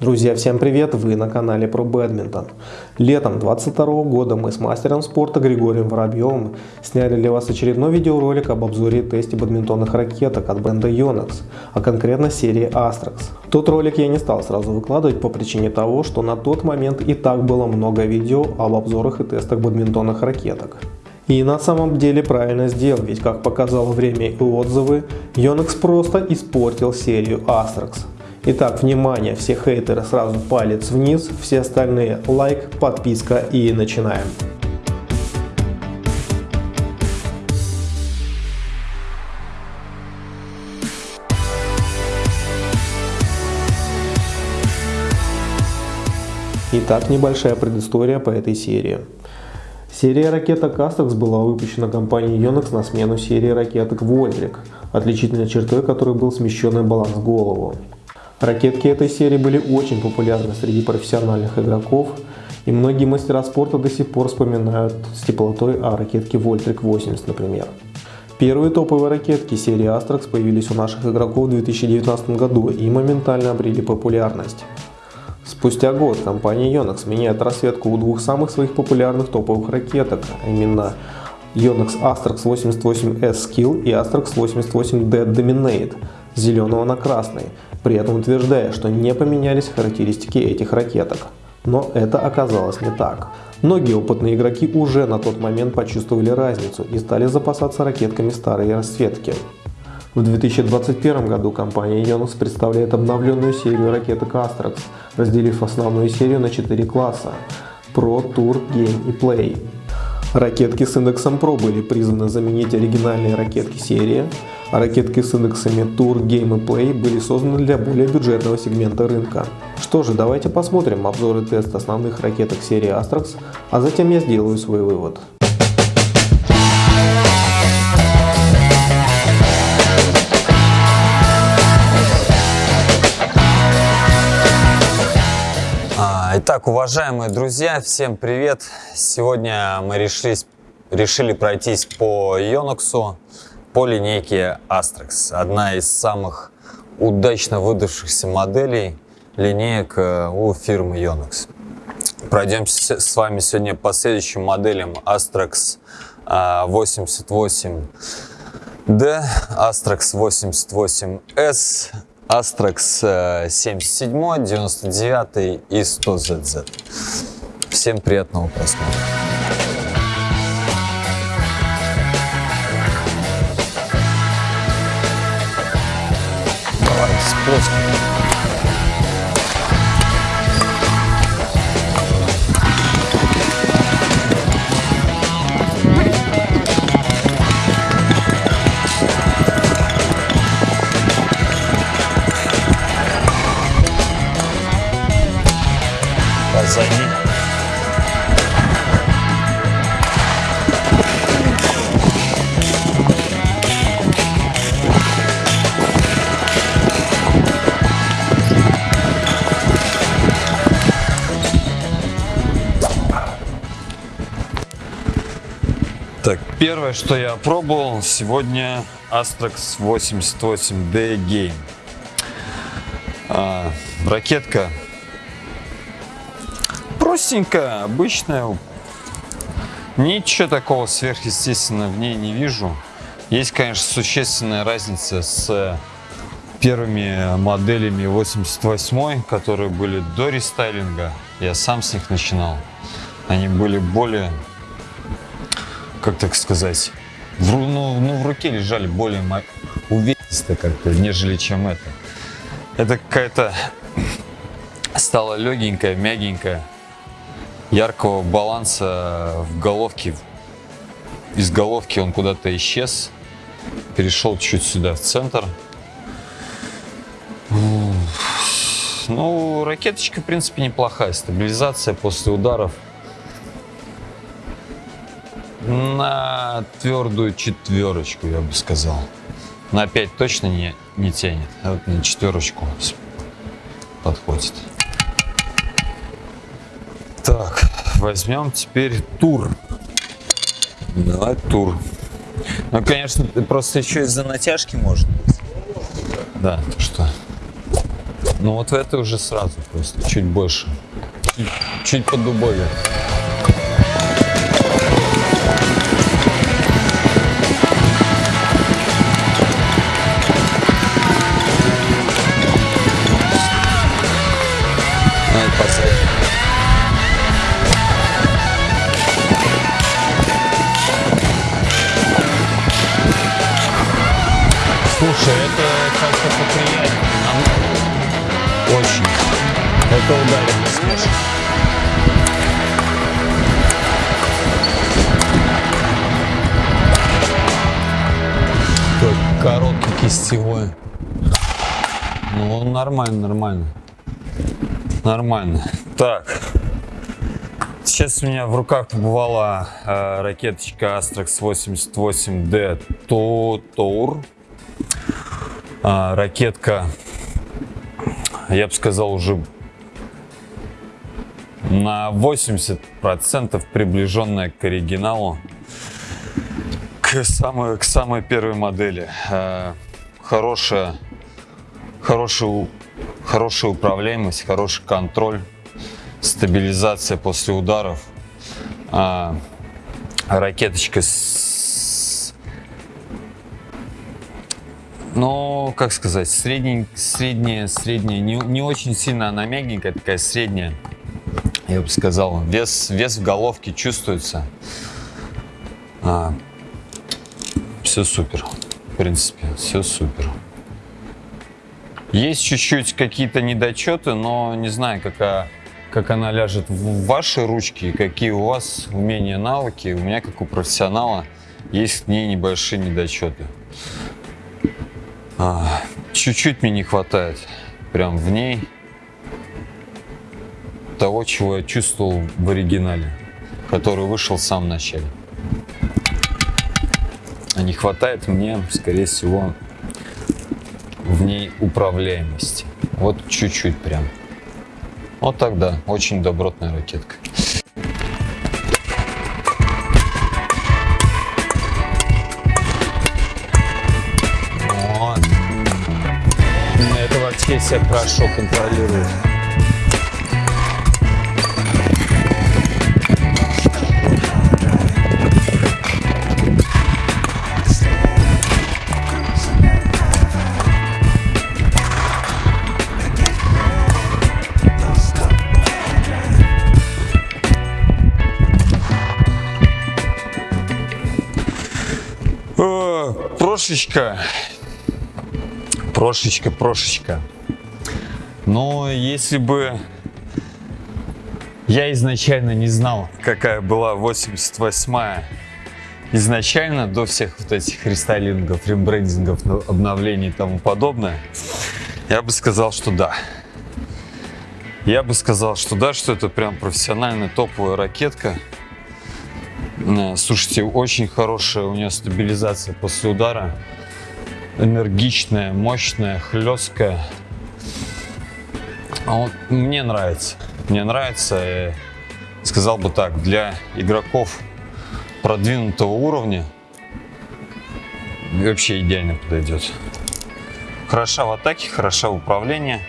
Друзья, всем привет! Вы на канале про бадминтон. Летом 22 года мы с мастером спорта Григорием Воробьевым сняли для вас очередной видеоролик об обзоре и тесте бадминтонных ракеток от бренда Yonex, а конкретно серии Astrax. Тот ролик я не стал сразу выкладывать по причине того, что на тот момент и так было много видео об обзорах и тестах бадминтонных ракеток. И на самом деле правильно сделал, ведь как показало время и отзывы, Yonex просто испортил серию Astrax. Итак, внимание, все хейтеры сразу палец вниз, все остальные лайк, подписка и начинаем. Итак, небольшая предыстория по этой серии. Серия ракеток Astrax была выпущена компанией Yonex на смену серии ракеток Voltric, отличительной чертой которой был смещенный баланс голову. Ракетки этой серии были очень популярны среди профессиональных игроков, и многие мастера спорта до сих пор вспоминают с теплотой о ракетке Voltric 80, например. Первые топовые ракетки серии Astrax появились у наших игроков в 2019 году и моментально обрели популярность. Спустя год компания Yonex меняет расцветку у двух самых своих популярных топовых ракеток, а именно Yonex Astrax 88S Skill и Astrax 88D Dominate с зеленого на красный, при этом утверждая, что не поменялись характеристики этих ракеток. Но это оказалось не так. Многие опытные игроки уже на тот момент почувствовали разницу и стали запасаться ракетками старой расцветки. В 2021 году компания Yonex представляет обновленную серию ракеток Astrax, разделив основную серию на 4 класса – Pro, Tour, Game и Play. Ракетки с индексом Pro были призваны заменить оригинальные ракетки серии, а ракетки с индексами Tour, Game и Play были созданы для более бюджетного сегмента рынка. Что же, давайте посмотрим обзор и тест основных ракеток серии Astrax, а затем я сделаю свой вывод. Итак, уважаемые друзья, всем привет! Сегодня мы решились, решили пройтись по Yonox, по линейке Astrax. Одна из самых удачно выдавшихся моделей линеек э, у фирмы Yonox. Пройдемся с вами сегодня по следующим моделям Astrax 88D, Astrax 88S, Astrax 77, 99 и 100ZZ. Всем приятного просмотра. Давай Так, первое, что я пробовал сегодня Astrax 88D Game. А, ракетка простенькая, обычная. Ничего такого сверхъестественного в ней не вижу. Есть, конечно, существенная разница с первыми моделями 88, которые были до рестайлинга. Я сам с них начинал. Они были более как так сказать, в, ну, ну, в руке лежали более увесисто как-то, нежели чем это. Это какая-то стала легенькая, мягенькая, яркого баланса в головке. Из головки он куда-то исчез, перешел чуть сюда в центр. Ну, ракеточка, в принципе, неплохая. Стабилизация после ударов – на твердую четверочку, я бы сказал. На 5 точно не, не тянет, а вот на четверочку подходит. Так, возьмем теперь тур. Давай тур. Ну, конечно, просто еще из-за натяжки может быть. Да, то что. Ну вот в этой уже сразу просто, чуть больше. Чуть, чуть по как-то поприятнее. Нам- Очень. Это ударит смех. Такой короткий кистевой. Ну, нормально, нормально. Нормально. Так. Сейчас у меня в руках побывала э, ракеточка Astrax 88D Tour. А, ракетка, я бы сказал, уже на 80% приближенная к оригиналу, к самой, к самой первой модели. Э, Хорошая, хорошая, хорошая управляемость, хороший контроль, стабилизация после ударов. А, ракеточка с ну, как сказать, средний, средняя, средняя, не, не очень сильно она мягенькая, такая средняя, я бы сказал. Вес, вес в головке чувствуется. все супер, в принципе, все супер. Есть чуть-чуть какие-то недочеты, но не знаю, какая, как она ляжет в ваши ручки, какие у вас умения, навыки. У меня, как у профессионала, есть к ней небольшие недочеты. А, Чуть-чуть мне не хватает прям в ней того, чего я чувствовал в оригинале, который вышел в самом начале. А не хватает мне, скорее всего, в ней управляемости. Вот чуть-чуть прям. Вот тогда очень добротная ракетка. Вообще себя хорошо контролирует. О, Прошечка. Прошечка, прошечка. Но если бы я изначально не знал, какая была 88-я, изначально до всех вот этих рестайлингов, рембрендингов, ну, обновлений и тому подобное, я бы сказал, что да. Я бы сказал, что да, что это прям профессиональная топовая ракетка. Э, Слушайте, очень хорошая у нее стабилизация после удара. Энергичная, мощная, хлесткая. А вот мне нравится. Мне нравится, сказал бы так, для игроков продвинутого уровня вообще идеально подойдет. Хороша в атаке, хороша в управлении.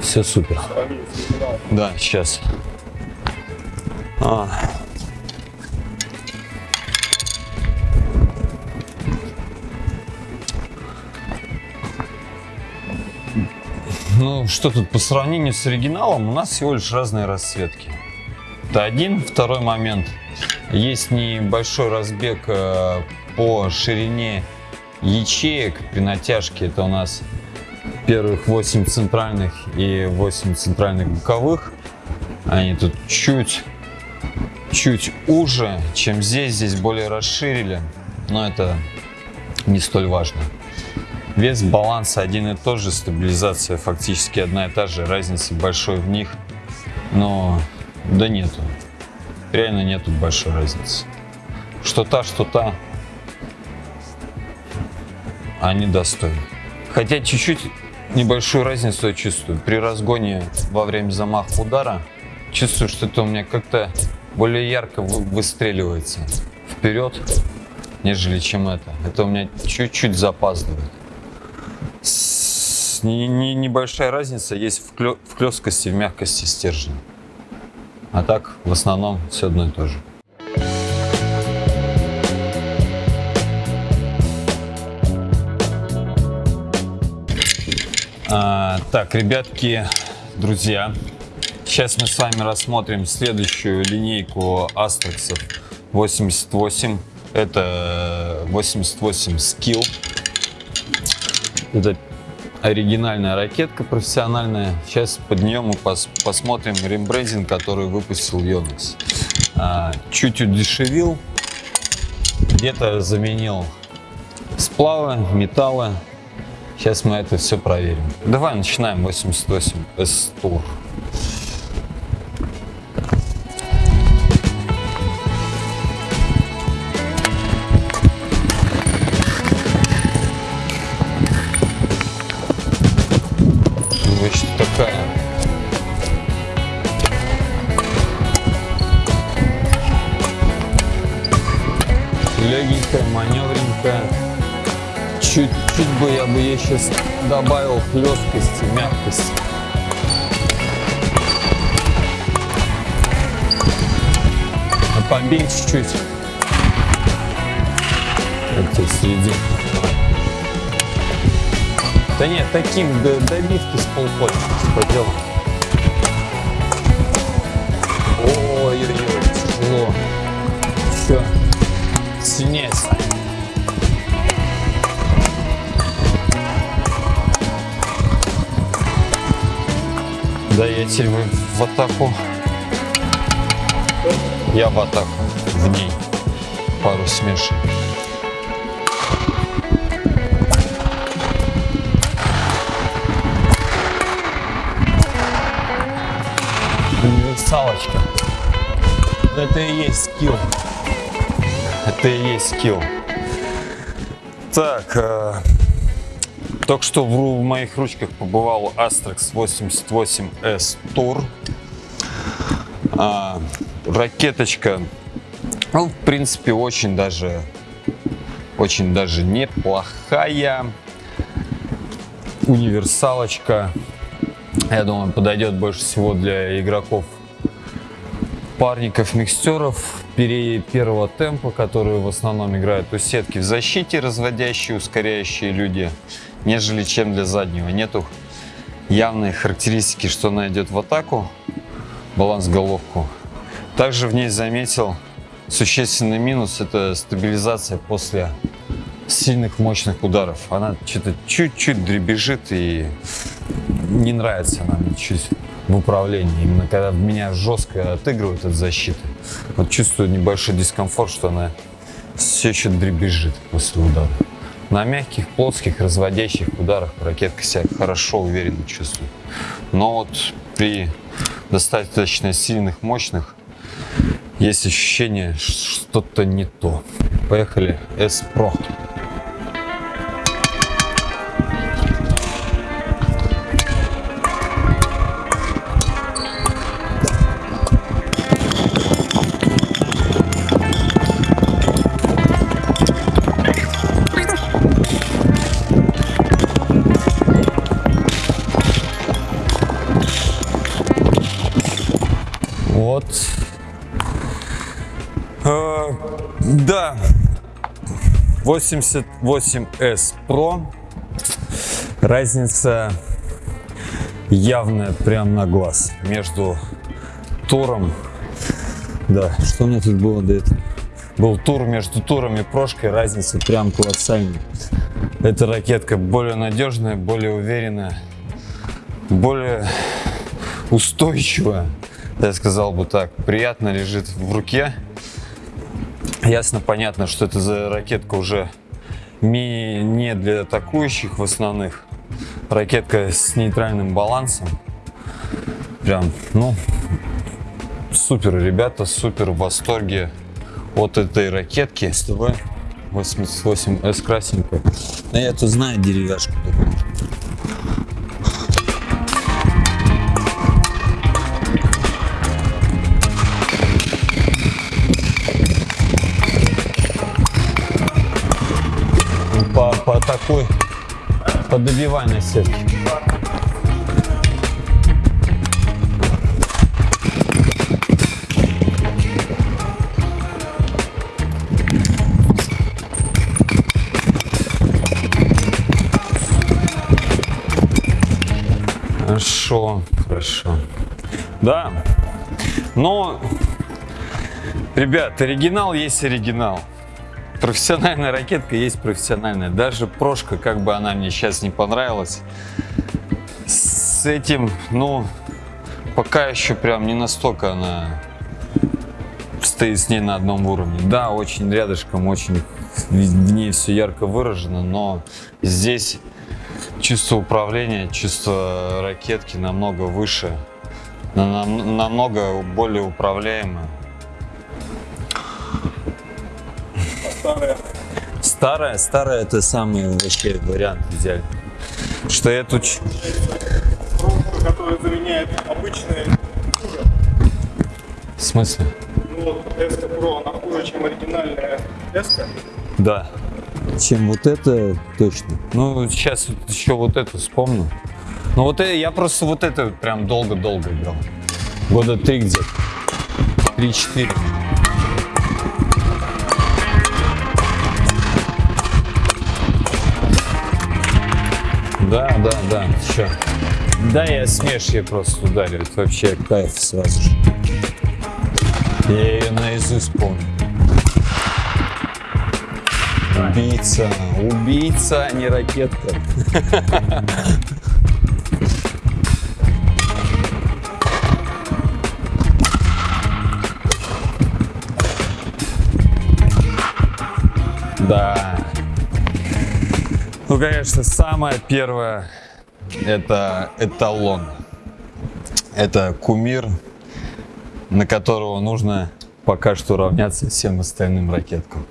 Все супер. Да, сейчас. А. Ну, что тут, по сравнению с оригиналом, у нас всего лишь разные расцветки. Это один. Второй момент. Есть небольшой разбег э, по ширине ячеек при натяжке. Это у нас первых 8 центральных и 8 центральных боковых. Они тут чуть чуть уже, чем здесь. Здесь более расширили, но это не столь важно. Вес баланса один и тот же, стабилизация фактически одна и та же, разницы большой в них, но да нету, реально нету большой разницы. Что та, что та, они достойны. Хотя чуть-чуть небольшую разницу я чувствую. При разгоне во время замаха удара чувствую, что это у меня как-то более ярко вы- выстреливается вперед, нежели чем это. Это у меня чуть-чуть запаздывает. Не, не- небольшая разница есть в, клё- в клёсткости, в мягкости стержня. А так, в основном, все одно и то же. А, так, ребятки, друзья, сейчас мы с вами рассмотрим следующую линейку Астрексов 88. Это 88 Skill. Это оригинальная ракетка профессиональная. Сейчас под нее мы пос- посмотрим рембрендинг, который выпустил Yonex. А, чуть удешевил, где-то заменил сплавы, металлы. Сейчас мы это все проверим. Давай начинаем 88 S сейчас добавил хлесткости, мягкости. А побей чуть-чуть. Здесь серединку. Да нет, таким до добивки с полпочки поделал. Я теперь в, атаку. Я в атаку. В ней. Пару смешей. Универсалочка. Это и есть скилл. Это и есть скилл. Так, э, только что в, моих ручках побывал Astrax 88S Tour. А, ракеточка, ну, в принципе, очень даже, очень даже неплохая. Универсалочка. Я думаю, подойдет больше всего для игроков парников, микстеров первого темпа, которые в основном играют у сетки в защите, разводящие, ускоряющие люди, нежели чем для заднего. Нету явной характеристики, что она идет в атаку, баланс головку. Также в ней заметил существенный минус – это стабилизация после сильных мощных ударов. Она что-то чуть-чуть дребезжит и не нравится она мне чуть в управлении. Именно когда меня жестко отыгрывают от защиты, вот чувствую небольшой дискомфорт, что она все еще дребезжит после удара. На мягких, плоских, разводящих ударах ракетка себя хорошо, уверенно чувствует. Но вот при достаточно сильных, мощных есть ощущение, что что-то не то. Поехали, S-Pro. 88S Pro. Разница явная прям на глаз между туром. Да, что у меня тут было до этого? Был тур между туром и прошкой, разница прям колоссальная. Эта ракетка более надежная, более уверенная, более устойчивая, я сказал бы так, приятно лежит в руке. Ясно, понятно, что это за ракетка уже не для атакующих в основных. Ракетка с нейтральным балансом. Прям, ну, супер, ребята, супер в восторге от этой ракетки. СТВ 88S красненькая. А я тут знаю деревяшку такую. Подобивай на сетке. Хорошо, хорошо. Да. Но, ребят, оригинал есть оригинал. Профессиональная ракетка есть профессиональная. Даже прошка, как бы она мне сейчас не понравилась, с этим, ну, пока еще прям не настолько она стоит с ней на одном уровне. Да, очень рядышком, очень в ней все ярко выражено, но здесь чувство управления, чувство ракетки намного выше, нам- намного более управляемое. Старая, старая это самый вообще вариант идеальный. Что эту ч- пробка, которая заменяет обычные В смысле? ну вот S Pro, она хуже, чем оригинальная S. Да. Чем вот это точно. Ну, сейчас вот еще вот это вспомню. Ну, вот это, я просто вот это прям долго-долго играл. Года три где-то. Три-четыре. Да, да, да, все. Да, я смеш ей просто ударю. Это вообще кайф сразу же. Я ее наизусть помню. Убийца, убийца, а не ракетка. Да. Ну, конечно, самое первое это эталон. Это кумир, на которого нужно пока что равняться всем остальным ракеткам.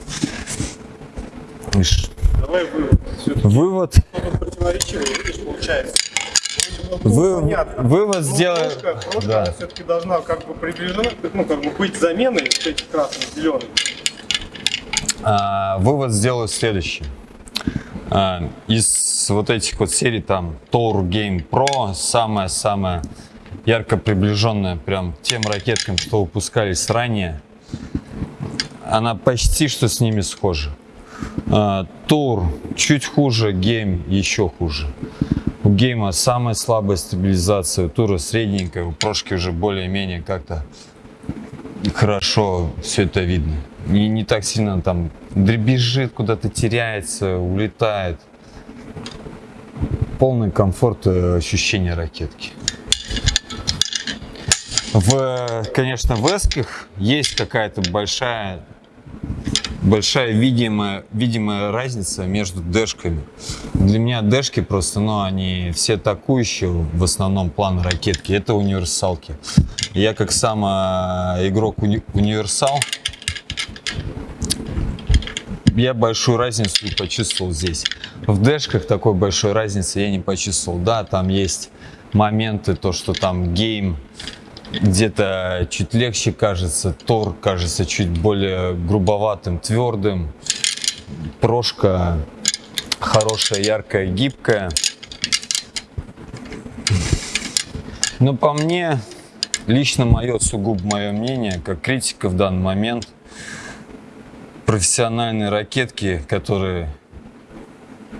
Давай вывод. Вывод. Вы- понятно. вывод Но сделай- Прошка, прошка Да. все-таки должна как бы приближена, ну как бы быть заменой этих красных, зеленых. А, вывод сделаю следующий. А, из вот этих вот серий там Tour Game Pro самая-самая ярко приближенная прям тем ракеткам, что выпускались ранее. Она почти что с ними схожа. А, Тур чуть хуже, Game еще хуже. У Game а самая слабая стабилизация, у тура средненькая, у прошки уже более-менее как-то хорошо все это видно. Не, не так сильно там дребезжит, куда-то теряется, улетает. Полный комфорт и ощущение ракетки. В, конечно, в эсках есть какая-то большая большая видимая, видимая разница между дэшками. Для меня дэшки просто, ну, они все атакующие, в основном план ракетки, это универсалки. Я как сам а, игрок уни- универсал, я большую разницу почувствовал здесь. В дэшках такой большой разницы я не почувствовал. Да, там есть моменты, то, что там гейм где-то чуть легче кажется, Тор кажется чуть более грубоватым, твердым. Прошка хорошая, яркая, гибкая. Но по мне, лично мое, сугубо мое мнение, как критика в данный момент, профессиональные ракетки, которые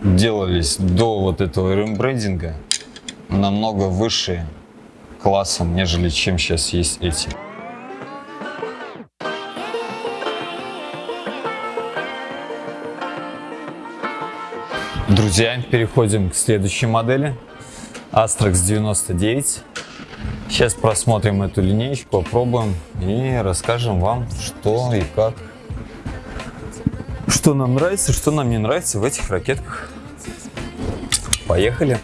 делались до вот этого рембрендинга, намного выше классом, нежели чем сейчас есть эти. Друзья, переходим к следующей модели. Astrax 99. Сейчас просмотрим эту линеечку, попробуем и расскажем вам, что и как. Что нам нравится, что нам не нравится в этих ракетках. Поехали!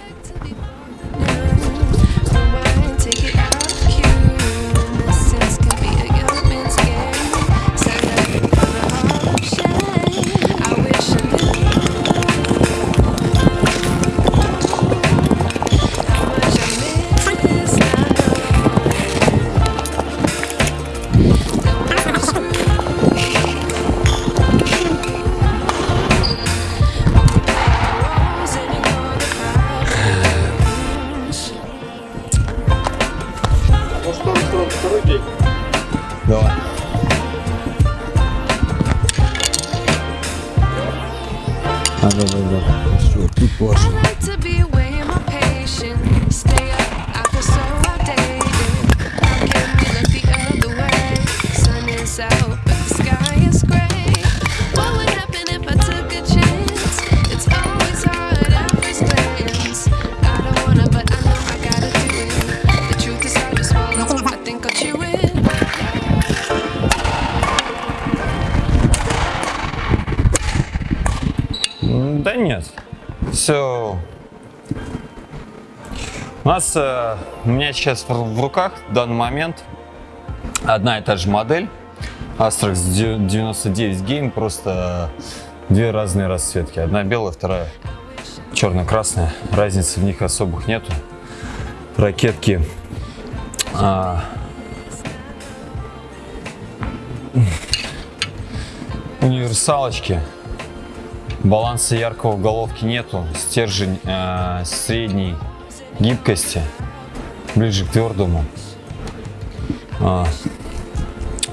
Все, У нас, э, у меня сейчас в, руках в данный момент одна и та же модель. Astrax 99 Game, просто две разные расцветки. Одна белая, вторая черно-красная. Разницы в них особых нету. Ракетки а, универсалочки. Баланса яркого в головке нету. Стержень э, средней гибкости, ближе к твердому. А,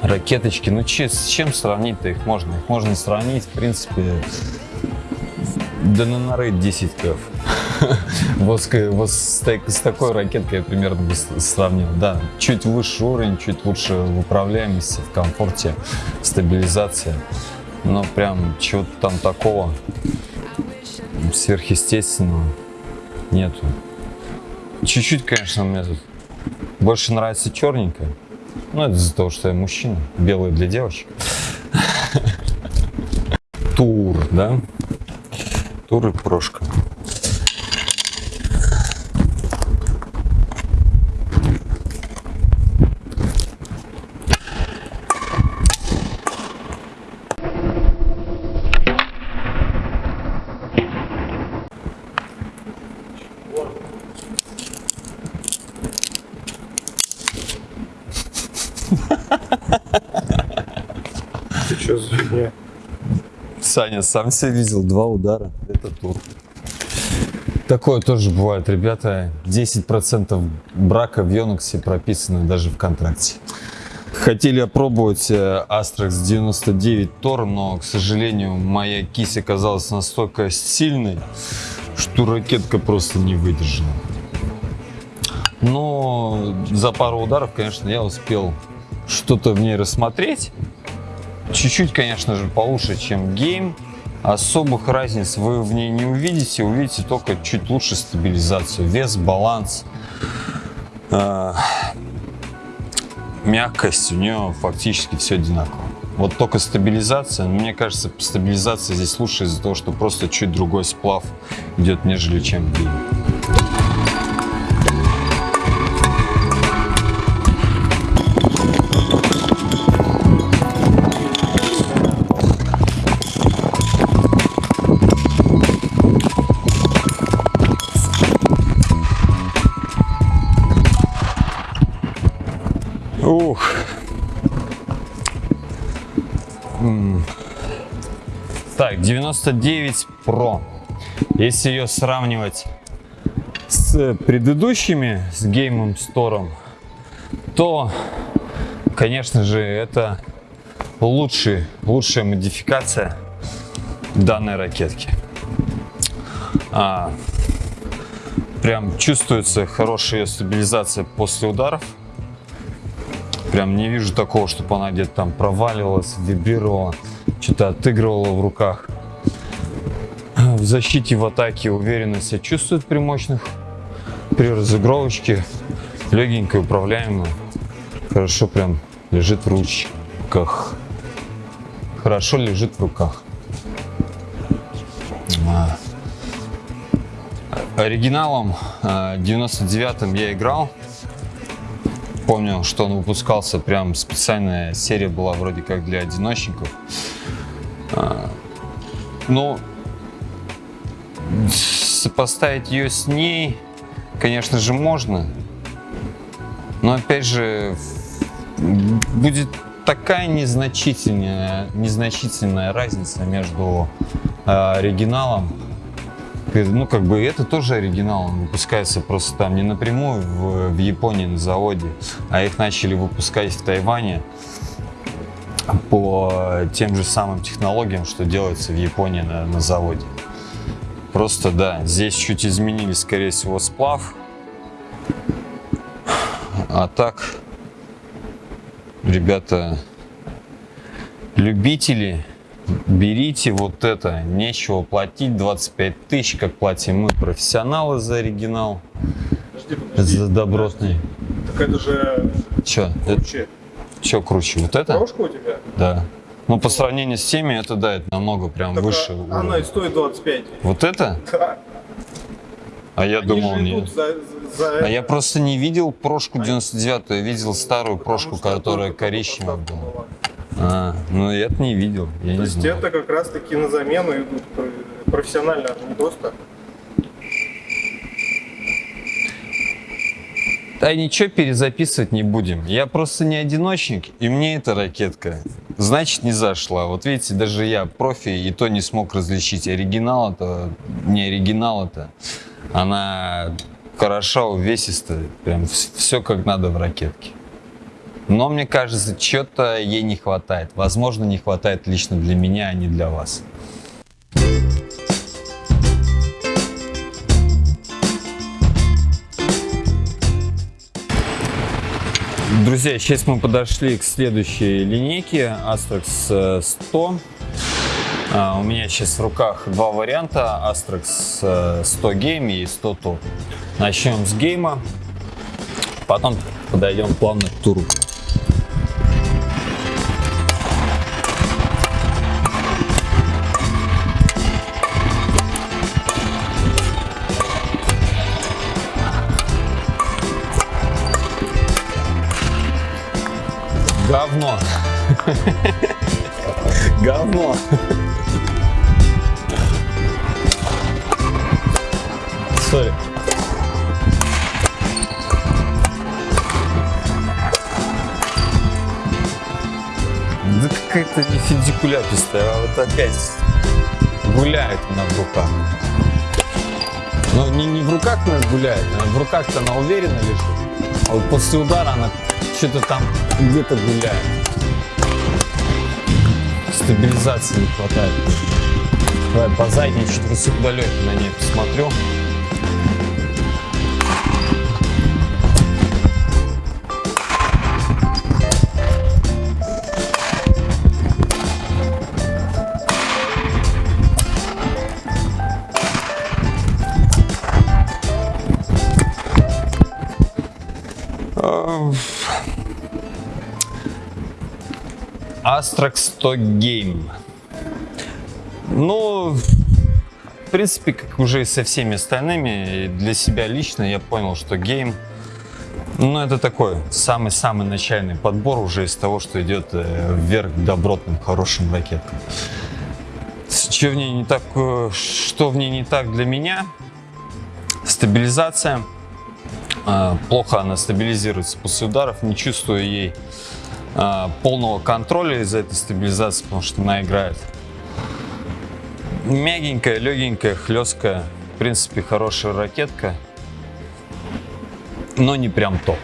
ракеточки, ну че, с чем сравнить-то их можно? Их можно сравнить, в принципе, да на нары 10 кф. Вот, вот с, так- с такой ракеткой я примерно бы сравнил. Да, чуть выше уровень, чуть лучше в управляемости, в комфорте, стабилизация. Но прям чего-то там такого сверхъестественного нету. Чуть-чуть, конечно, мне тут больше нравится черненькая. Ну, это из-за того, что я мужчина. Белый для девочек. Тур, да? Тур и прошка. Саня сам все видел, два удара. Это тур. Такое тоже бывает, ребята. 10% брака в Йоноксе прописано даже в контракте. Хотели опробовать э, Astrax 99 Tor, но, к сожалению, моя кисть оказалась настолько сильной, что ракетка просто не выдержала. Но за пару ударов, конечно, я успел что-то в ней рассмотреть. Чуть-чуть, конечно же, получше, чем гейм. Особых разниц вы в ней не увидите. Увидите только чуть лучше стабилизацию. Вес, баланс, э, мягкость. У нее фактически все одинаково. Вот только стабилизация. Мне кажется, стабилизация здесь лучше из-за того, что просто чуть другой сплав идет, нежели чем в. 99 Pro. Если ее сравнивать с предыдущими, с геймом Стором, то, конечно же, это лучший, лучшая модификация данной ракетки. А, прям чувствуется хорошая стабилизация после ударов. Прям не вижу такого, чтобы она где-то там проваливалась, вибрировала, что-то отыгрывала в руках. Защите, в атаке уверенно себя чувствует при мощных, при разыгровочке. Легенькая, управляемая. Хорошо прям лежит в ручках. Хорошо лежит в руках. А. Оригиналом а, 99-м я играл. Помню, что он выпускался, прям специальная серия была вроде как для одиночников. А, Ну, сопоставить ее с ней, конечно же, можно. Но опять же, будет такая незначительная, незначительная разница между э, оригиналом Ну, как бы это тоже оригинал, он выпускается просто там не напрямую в, в Японии на заводе, а их начали выпускать в Тайване по тем же самым технологиям, что делается в Японии на, на заводе. Просто, да, здесь чуть изменили, скорее всего, сплав. А так, ребята, любители, берите вот это. Нечего платить 25 тысяч, как платим мы, профессионалы за оригинал, Подожди, подожди. за добротный. Так это же Че, круче. что круче, вот это? Прошка у тебя? Да. Ну, по сравнению с теми, это да, это намного прям Так, выше. а- Она и стоит 25. Вот это? Да. А я Они думал, нет. за, за А я просто не видел прошку 99 я видел старую прошку, Потому которая коричневая была. была. А, ну я это не видел, я То не есть знаю. это как раз таки на замену идут про- профессионально, не просто. Да ничего перезаписывать не будем. Я просто не одиночник, и мне эта ракетка, значит, не зашла. Вот видите, даже я, профи, и то не смог различить, оригинал это, не оригинал это. Она хороша, увесистая, прям все как надо в ракетке. Но мне кажется, что-то ей не хватает. Возможно, не хватает лично для меня, а не для вас. Друзья, сейчас мы подошли к следующей линейке Astrax э, 100. А, У меня сейчас в руках два варианта Astrax э, 100 Game и 100 Top. Начнем с гейма, потом подойдем плавно к туру. Да какая-то не фидикуляпистая, а вот опять гуляет она в руках. Но не, не в руках она гуляет, а в руках-то она уверенно лежит. А вот после удара она что-то там где-то гуляет. Стабилизации не хватает. Давай по задней что-то удалёнки на ней посмотрю. Astrax 100 Game. Ну, в принципе, как уже со всеми остальными, для себя лично я понял, что гейм, ну, это такой самый-самый начальный подбор уже из того, что идет э, вверх к добротным, хорошим ракеткам. Что в ней не так, э, что в ней не так для меня? Стабилизация. А, Плохо она стабилизируется после ударов, не чувствую ей а, полного контроля из-за этой стабилизации, потому что она играет. Мягенькая, легенькая, хлесткая. В принципе, хорошая ракетка. Но не прям топ.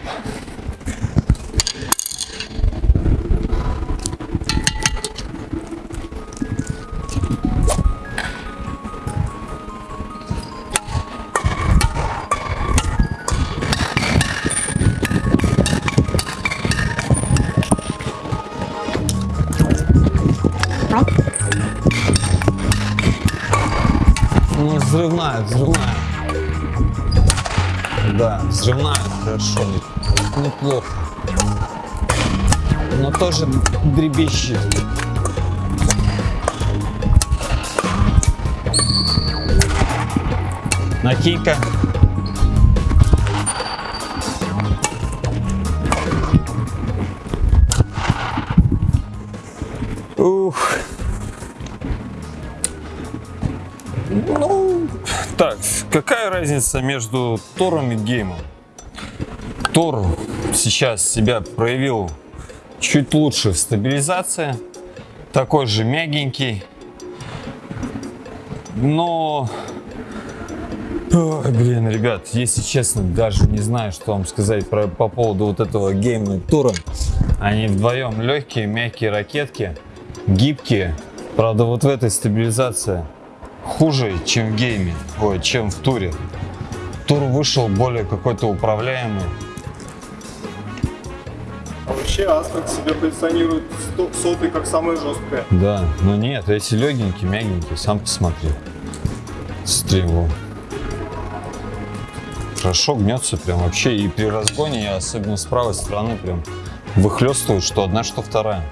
Взрывная, хорошо, не- неплохо. Но тоже дребещет. Накинька. Ух. Какая разница между Тором и Геймом? Тор сейчас себя проявил чуть лучше в стабилизации, такой же мягенький, но Ой, блин, ребят, если честно, даже не знаю, что вам сказать про, по поводу вот этого геймного тура. Они вдвоем легкие, мягкие ракетки, гибкие. Правда, вот в этой стабилизация хуже, чем в гейме, ой, чем в туре. Тур вышел более какой-то управляемый. А вообще Астрик себя позиционирует сотый как самая жесткая. Да, но нет, эти легенькие, мягенькие, сам посмотри. Смотри, во. Хорошо гнется прям вообще. И при разгоне, особенно с правой стороны, прям выхлестывает, что одна, что вторая.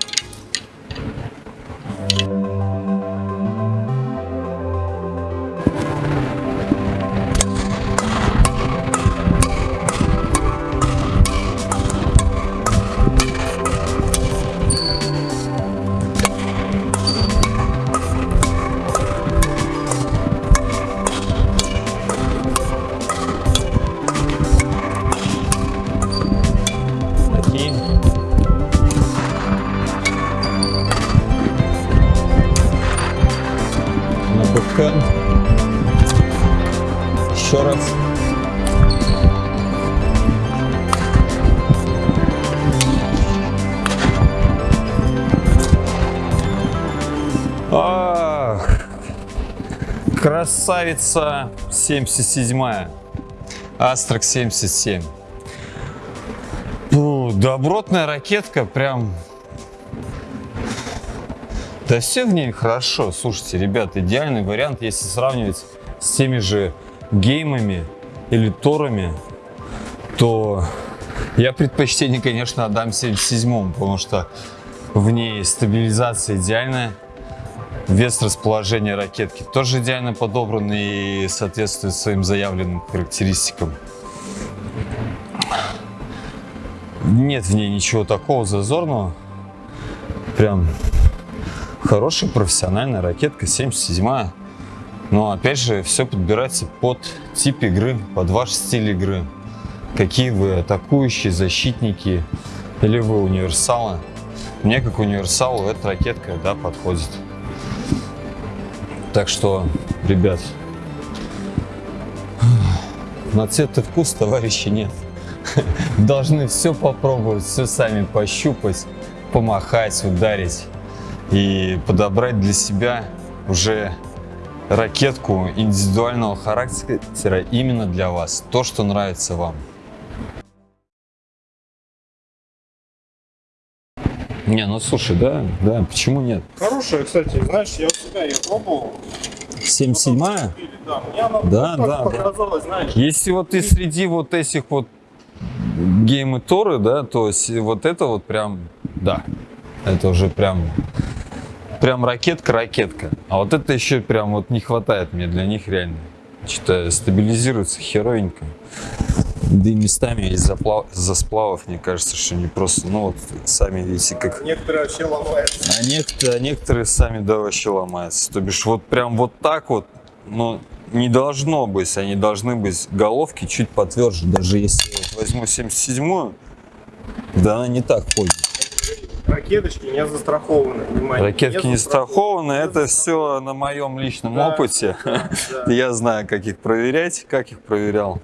Красавица 77 Астрак 77 ну, добротная ракетка, прям... Да все в ней хорошо. Слушайте, ребят, идеальный вариант, если сравнивать с теми же геймами или торами, то я предпочтение, конечно, отдам 77-му, потому что в ней стабилизация идеальная, вес расположения ракетки тоже идеально подобран и соответствует своим заявленным характеристикам. Нет в ней ничего такого зазорного. Прям хорошая профессиональная ракетка 77 Но опять же, все подбирается под тип игры, под ваш стиль игры. Какие вы атакующие, защитники или вы универсалы. Мне как универсалу эта ракетка да, подходит. Так что, ребят, на цвет и вкус, товарищи, нет. Должны все попробовать, все сами пощупать, помахать, ударить и подобрать для себя уже ракетку индивидуального характера именно для вас. То, что нравится вам. Не, ну слушай, да, да, почему нет? Хорошая, кстати, знаешь, я у себя ее пробовал. 77-я? Или, Да, мне она Да, ну, да, показалось, знаешь. Если вот ты среди вот этих вот геймы Торы, да, то вот это вот прям, да, это уже прям, прям ракетка-ракетка. А вот это еще прям вот не хватает мне для них реально. Что-то стабилизируется херовенько. Да и местами из-за плав- из-за сплавов, мне кажется, что не просто, ну вот сами видите, как Некоторые вообще ломаются. а некоторые, а некоторые сами да вообще ломаются. То бишь вот прям вот так вот, ну не должно быть, они должны быть головки чуть потверже. Даже если я вот возьму 77-ю, да она не так ходит. Ракеточки не застрахованы, внимание. Ракетки не страхованы, это все на моем личном Да, опыте. да. Я знаю, как их проверять, как их проверял.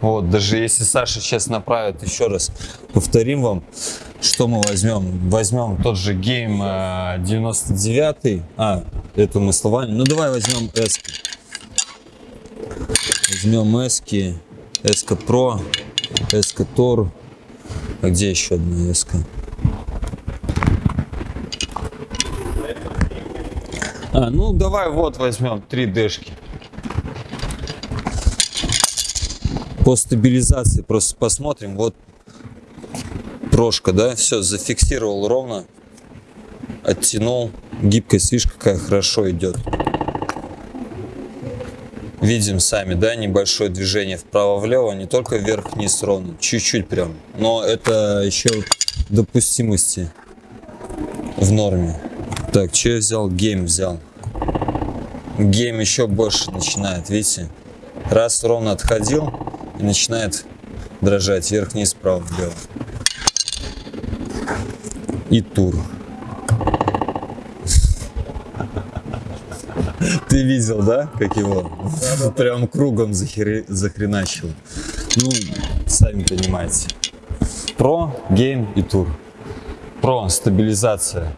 Вот, даже если Саша сейчас направит еще раз, повторим вам, что мы возьмем. Возьмем тот же гейм э, 99 а, это мы словами. Ну давай возьмем S. Возьмем S, S Pro, S Tor. А где еще одна S? А, ну давай вот возьмем 3 дэшки. По стабилизации просто посмотрим. Вот прошка, да, все, зафиксировал ровно, оттянул. Гибкость, видишь, какая хорошо идет. Видим сами, да, небольшое движение вправо-влево, не только вверх-вниз ровно, чуть-чуть прям. Но это еще допустимости в норме. Так, что я взял? Гейм взял. Game еще больше начинает, видите? Раз ровно отходил и начинает дрожать вверх-вниз, вправо-влево. И тур. Ты видел, да, как его прям кругом захреначил? Ну, сами понимаете. Pro, Game и Tour. Pro, стабилизация.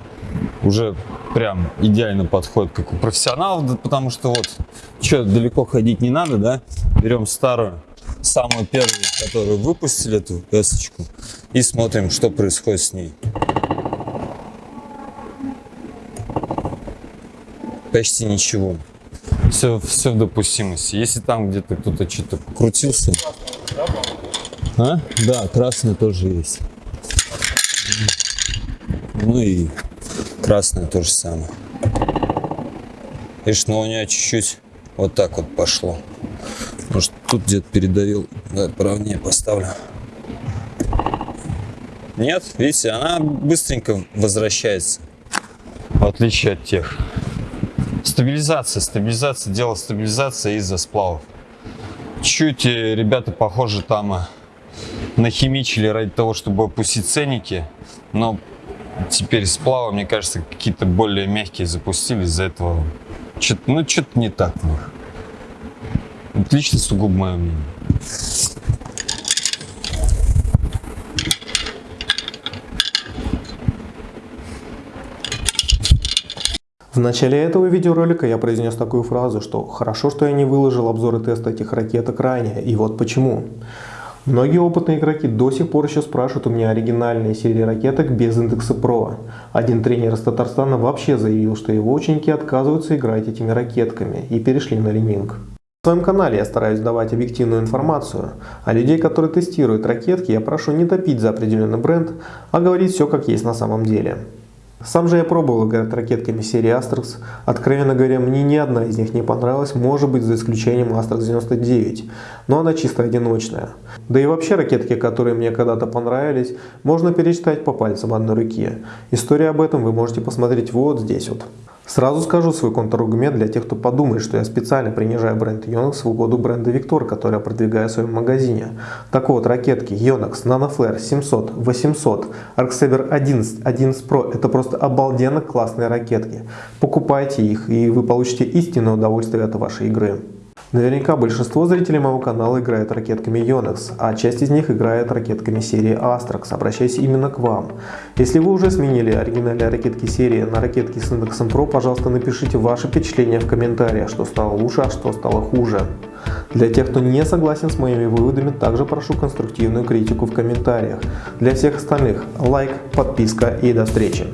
Уже прям идеально подходит, как у профессионалов, потому что вот, что, далеко ходить не надо, да? Берем старую, самую первую, которую выпустили, эту эсочку, и смотрим, что происходит с ней. почти ничего. Все, все в допустимости. Если там где-то кто-то что-то крутился. А? Да, красный тоже есть. Ну и красное то же самое. Видишь, но у нее чуть-чуть вот так вот пошло. Может, тут где-то передавил. Да, правнее поставлю. Нет, видите, она быстренько возвращается. В отличие от тех. Стабилизация, стабилизация, дело стабилизация из-за сплавов. Чуть э, ребята, похоже, там э, нахимичили ради того, чтобы опустить ценники, но теперь сплавы, мне кажется, какие-то более мягкие запустили, из-за этого что-то, ну, что-то не так в них. Это лично сугубо мое мнение. В начале этого видеоролика я произнес такую фразу, что хорошо, что я не выложил обзоры теста этих ракеток ранее, и вот почему. Многие опытные игроки до сих пор еще спрашивают у меня оригинальные серии ракеток без индекса PRO. Один тренер из Татарстана вообще заявил, что его ученики отказываются играть этими ракетками и перешли на лиминг. В своем канале я стараюсь давать объективную информацию, а людей, которые тестируют ракетки, я прошу не топить за определенный бренд, а говорить все как есть на самом деле. Сам же я пробовал играть ракетками серии Astrax. Откровенно говоря, мне ни одна из них не понравилась, может быть за исключением Astrax 99, но она чисто одиночная. Да и вообще ракетки, которые мне когда-то понравились, можно перечитать по пальцам одной руки. История об этом вы можете посмотреть вот здесь вот. Сразу скажу свой контраргумент для тех, кто подумает, что я специально принижаю бренд Yonex в угоду бренда Victor, который я продвигаю в своем магазине. Так вот, ракетки Yonex, NanoFlare 700, 800, ArcSaver 11, 11 Pro – это просто обалденно классные ракетки. Покупайте их, и вы получите истинное удовольствие от вашей игры. Наверняка большинство зрителей моего канала играет ракетками Yonex, а часть из них играет ракетками серии Astrax. Обращаюсь именно к вам. Если вы уже сменили оригинальные ракетки серии на ракетки с индексом Pro, пожалуйста, напишите ваши впечатления в комментариях, что стало лучше, а что стало хуже. Для тех, кто не согласен с моими выводами, также прошу конструктивную критику в комментариях. Для всех остальных лайк, подписка и до встречи.